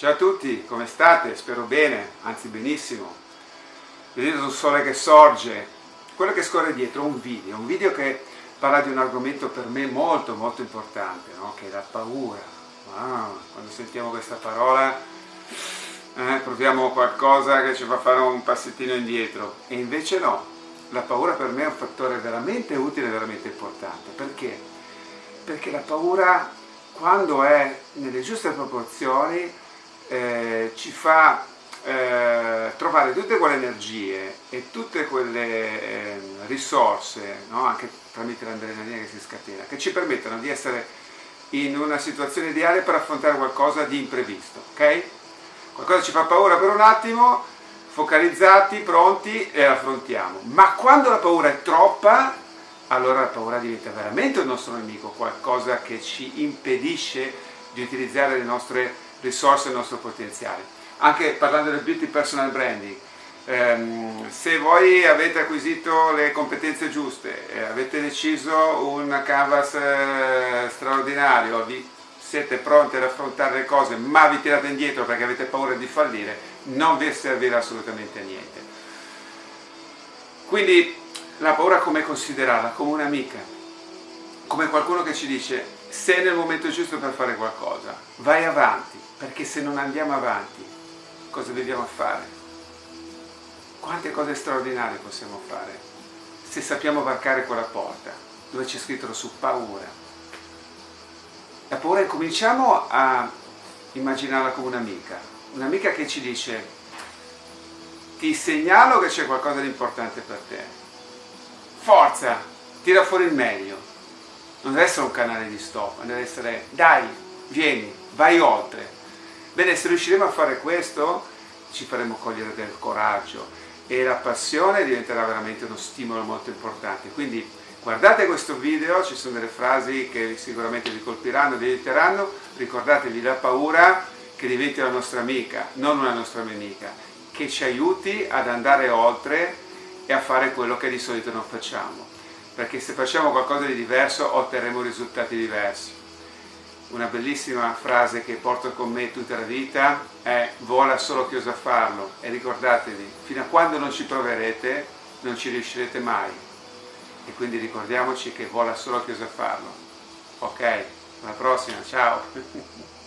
Ciao a tutti, come state? Spero bene, anzi benissimo. Vedete il sole che sorge, quello che scorre dietro è un video, un video che parla di un argomento per me molto molto importante, no? che è la paura. Wow, quando sentiamo questa parola eh, proviamo qualcosa che ci fa fare un passettino indietro e invece no, la paura per me è un fattore veramente utile veramente importante. Perché? Perché la paura quando è nelle giuste proporzioni eh, ci fa eh, trovare tutte quelle energie e tutte quelle eh, risorse, no? anche tramite l'adrenalina che si scatena, che ci permettono di essere in una situazione ideale per affrontare qualcosa di imprevisto, ok? Qualcosa ci fa paura per un attimo, focalizzati, pronti e affrontiamo. Ma quando la paura è troppa, allora la paura diventa veramente un nostro nemico, qualcosa che ci impedisce di utilizzare le nostre risorse del nostro potenziale. Anche parlando del beauty personal branding, ehm, se voi avete acquisito le competenze giuste, eh, avete deciso un canvas eh, straordinario, vi siete pronti ad affrontare le cose ma vi tirate indietro perché avete paura di fallire, non vi servirà assolutamente a niente. Quindi la paura come considerarla? Come un'amica, come qualcuno che ci dice sei nel momento giusto per fare qualcosa, vai avanti, perché se non andiamo avanti, cosa dobbiamo fare? Quante cose straordinarie possiamo fare se sappiamo varcare quella porta, dove c'è scritto su paura. La paura cominciamo a immaginarla come un'amica, un'amica che ci dice ti segnalo che c'è qualcosa di importante per te, forza, tira fuori il meglio, non deve essere un canale di stop, deve essere dai, vieni, vai oltre. Bene, se riusciremo a fare questo ci faremo cogliere del coraggio e la passione diventerà veramente uno stimolo molto importante. Quindi guardate questo video, ci sono delle frasi che sicuramente vi colpiranno, vi aiuteranno, ricordatevi la paura che diventi la nostra amica, non una nostra nemica, che ci aiuti ad andare oltre e a fare quello che di solito non facciamo perché se facciamo qualcosa di diverso otterremo risultati diversi. Una bellissima frase che porto con me tutta la vita è vola solo chi osa farlo e ricordatevi, fino a quando non ci proverete non ci riuscirete mai e quindi ricordiamoci che vola solo chi osa farlo. Ok, alla prossima, ciao!